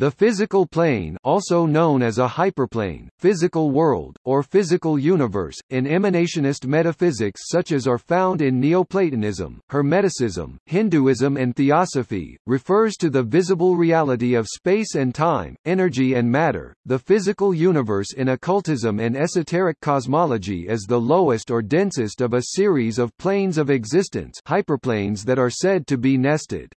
The physical plane also known as a hyperplane, physical world, or physical universe, in emanationist metaphysics such as are found in Neoplatonism, Hermeticism, Hinduism and Theosophy, refers to the visible reality of space and time, energy and matter. The physical universe in occultism and esoteric cosmology is the lowest or densest of a series of planes of existence hyperplanes that are said to be nested.